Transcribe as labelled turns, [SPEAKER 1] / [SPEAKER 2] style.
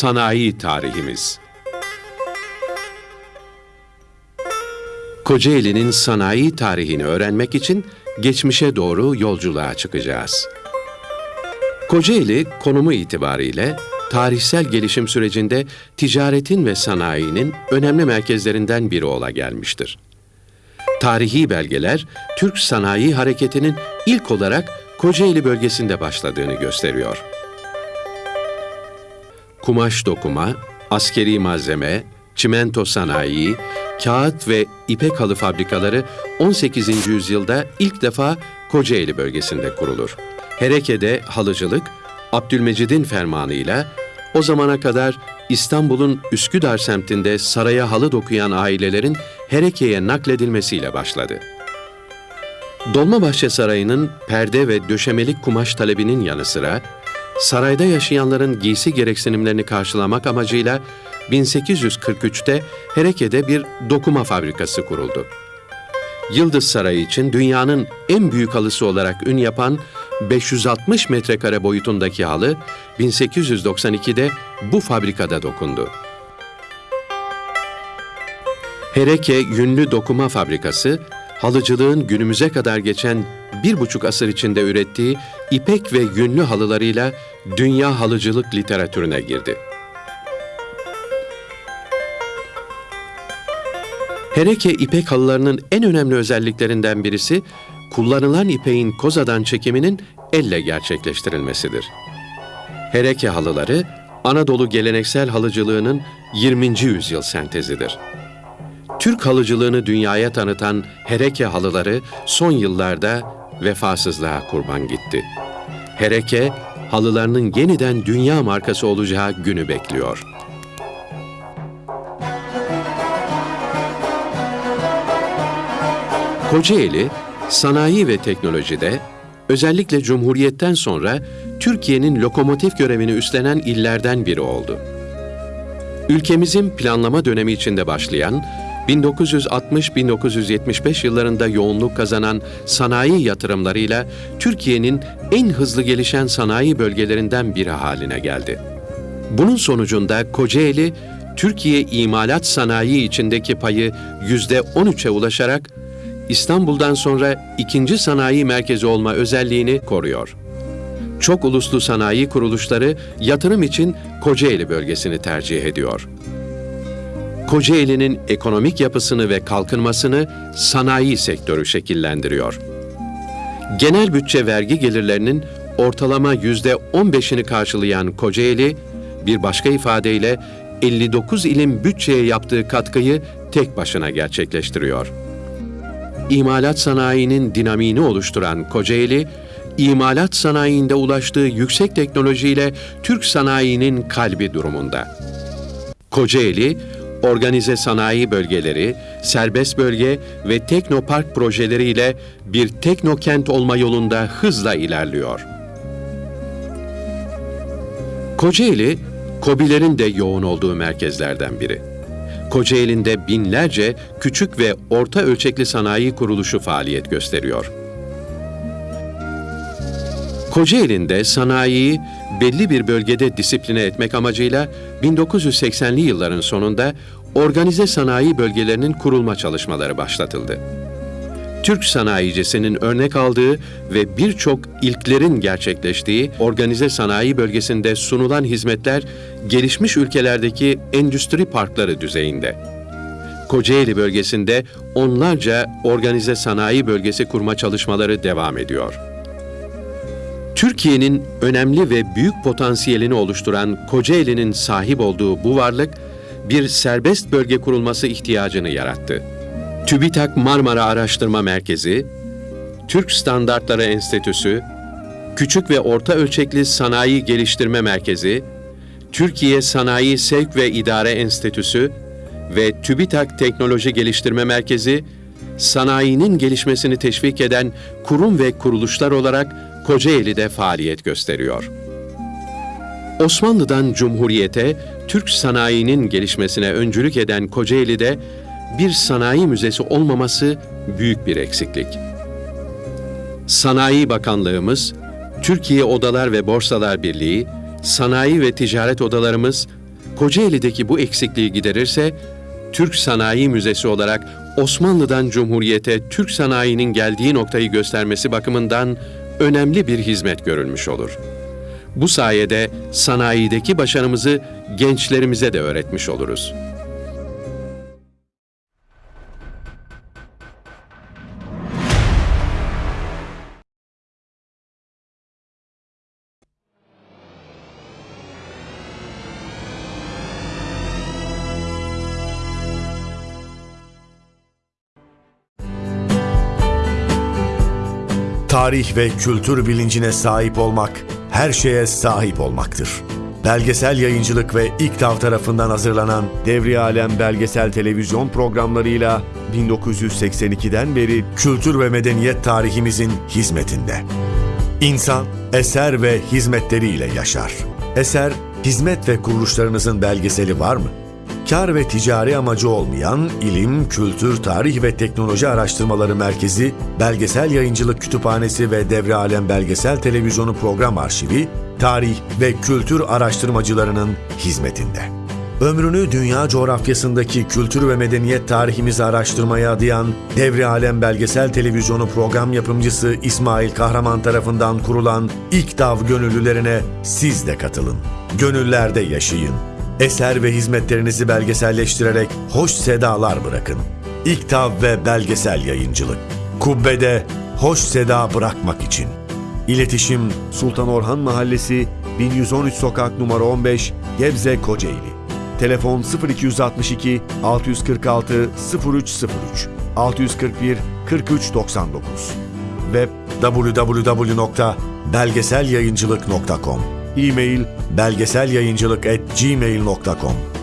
[SPEAKER 1] Sanayi tarihimiz. Kocaeli'nin sanayi tarihini öğrenmek için geçmişe doğru yolculuğa çıkacağız. Kocaeli konumu itibariyle tarihsel gelişim sürecinde ticaretin ve sanayinin önemli merkezlerinden biri ola gelmiştir. Tarihi belgeler Türk sanayi hareketinin ilk olarak Kocaeli bölgesinde başladığını gösteriyor. Kumaş dokuma, askeri malzeme, çimento sanayi, kağıt ve ipek halı fabrikaları 18. yüzyılda ilk defa Kocaeli bölgesinde kurulur. Hereke'de halıcılık, Abdülmecid'in fermanıyla o zamana kadar İstanbul'un Üsküdar semtinde saraya halı dokuyan ailelerin Hereke'ye nakledilmesiyle başladı. Dolmabahçe Sarayı'nın perde ve döşemelik kumaş talebinin yanı sıra, sarayda yaşayanların giysi gereksinimlerini karşılamak amacıyla 1843'te Hereke'de bir dokuma fabrikası kuruldu. Yıldız Sarayı için dünyanın en büyük halısı olarak ün yapan 560 metrekare boyutundaki halı 1892'de bu fabrikada dokundu. Hereke Yünlü Dokuma Fabrikası, halıcılığın günümüze kadar geçen bir buçuk asır içinde ürettiği ipek ve yünlü halılarıyla dünya halıcılık literatürüne girdi. Hereke ipek halılarının en önemli özelliklerinden birisi, kullanılan ipeğin kozadan çekiminin elle gerçekleştirilmesidir. Hereke halıları, Anadolu geleneksel halıcılığının 20. yüzyıl sentezidir. Türk halıcılığını dünyaya tanıtan Hereke halıları son yıllarda vefasızlığa kurban gitti. Hereke, halılarının yeniden dünya markası olacağı günü bekliyor. Kocaeli, sanayi ve teknolojide özellikle Cumhuriyet'ten sonra Türkiye'nin lokomotif görevini üstlenen illerden biri oldu. Ülkemizin planlama dönemi içinde başlayan 1960-1975 yıllarında yoğunluk kazanan sanayi yatırımlarıyla Türkiye'nin en hızlı gelişen sanayi bölgelerinden biri haline geldi. Bunun sonucunda Kocaeli, Türkiye imalat sanayi içindeki payı %13'e ulaşarak İstanbul'dan sonra ikinci sanayi merkezi olma özelliğini koruyor. Çok uluslu sanayi kuruluşları yatırım için Kocaeli bölgesini tercih ediyor. Kocaeli'nin ekonomik yapısını ve kalkınmasını sanayi sektörü şekillendiriyor. Genel bütçe vergi gelirlerinin ortalama yüzde 15'ini karşılayan Kocaeli, bir başka ifadeyle 59 ilin bütçeye yaptığı katkıyı tek başına gerçekleştiriyor. İmalat sanayinin dinamiğini oluşturan Kocaeli, imalat sanayinde ulaştığı yüksek teknolojiyle Türk sanayinin kalbi durumunda. Kocaeli, organize sanayi bölgeleri, serbest bölge ve teknopark projeleriyle bir teknokent olma yolunda hızla ilerliyor. Kocaeli, KOBİ'lerin de yoğun olduğu merkezlerden biri. Kocaeli'nde binlerce küçük ve orta ölçekli sanayi kuruluşu faaliyet gösteriyor. Kocaeli'nde sanayiyi belli bir bölgede disipline etmek amacıyla 1980'li yılların sonunda organize sanayi bölgelerinin kurulma çalışmaları başlatıldı. Türk sanayicisinin örnek aldığı ve birçok ilklerin gerçekleştiği organize sanayi bölgesinde sunulan hizmetler gelişmiş ülkelerdeki endüstri parkları düzeyinde. Kocaeli bölgesinde onlarca organize sanayi bölgesi kurma çalışmaları devam ediyor. Türkiye'nin önemli ve büyük potansiyelini oluşturan Kocaeli'nin sahip olduğu bu varlık, bir serbest bölge kurulması ihtiyacını yarattı. TÜBİTAK Marmara Araştırma Merkezi, Türk Standartları Enstitüsü, Küçük ve Orta Ölçekli Sanayi Geliştirme Merkezi, Türkiye Sanayi Sevk ve İdare Enstitüsü ve TÜBİTAK Teknoloji Geliştirme Merkezi, sanayinin gelişmesini teşvik eden kurum ve kuruluşlar olarak Kocaeli'de faaliyet gösteriyor. Osmanlı'dan Cumhuriyete, Türk sanayinin gelişmesine öncülük eden Kocaeli'de bir sanayi müzesi olmaması büyük bir eksiklik. Sanayi Bakanlığımız, Türkiye Odalar ve Borsalar Birliği, sanayi ve ticaret odalarımız, Kocaeli'deki bu eksikliği giderirse, Türk Sanayi Müzesi olarak Osmanlı'dan Cumhuriyete Türk sanayinin geldiği noktayı göstermesi bakımından önemli bir hizmet görülmüş olur. Bu sayede sanayideki başarımızı gençlerimize de öğretmiş oluruz.
[SPEAKER 2] Tarih ve kültür bilincine sahip olmak, her şeye sahip olmaktır. Belgesel yayıncılık ve İKTAV tarafından hazırlanan Devri Alem belgesel televizyon programlarıyla 1982'den beri kültür ve medeniyet tarihimizin hizmetinde. İnsan, eser ve hizmetleriyle yaşar. Eser, hizmet ve kuruluşlarınızın belgeseli var mı? Kar ve ticari amacı olmayan İlim, Kültür, Tarih ve Teknoloji Araştırmaları Merkezi, Belgesel Yayıncılık Kütüphanesi ve Devre Alem Belgesel Televizyonu Program Arşivi, tarih ve kültür araştırmacılarının hizmetinde. Ömrünü dünya coğrafyasındaki kültür ve medeniyet tarihimizi araştırmaya adayan Devre Alem Belgesel Televizyonu program yapımcısı İsmail Kahraman tarafından kurulan İKTAV gönüllülerine siz de katılın. Gönüllerde yaşayın. Eser ve hizmetlerinizi belgeselleştirerek hoş sedalar bırakın. İKTAV ve belgesel yayıncılık. Kubbede hoş seda bırakmak için. İletişim Sultan Orhan Mahallesi 1113 Sokak numara 15 Gebze Kocaeli. Telefon 0262 646 0303 641 4399 Web www.belgeselyayıncılık.com E-mail belgeselyayıncılık@gmail.com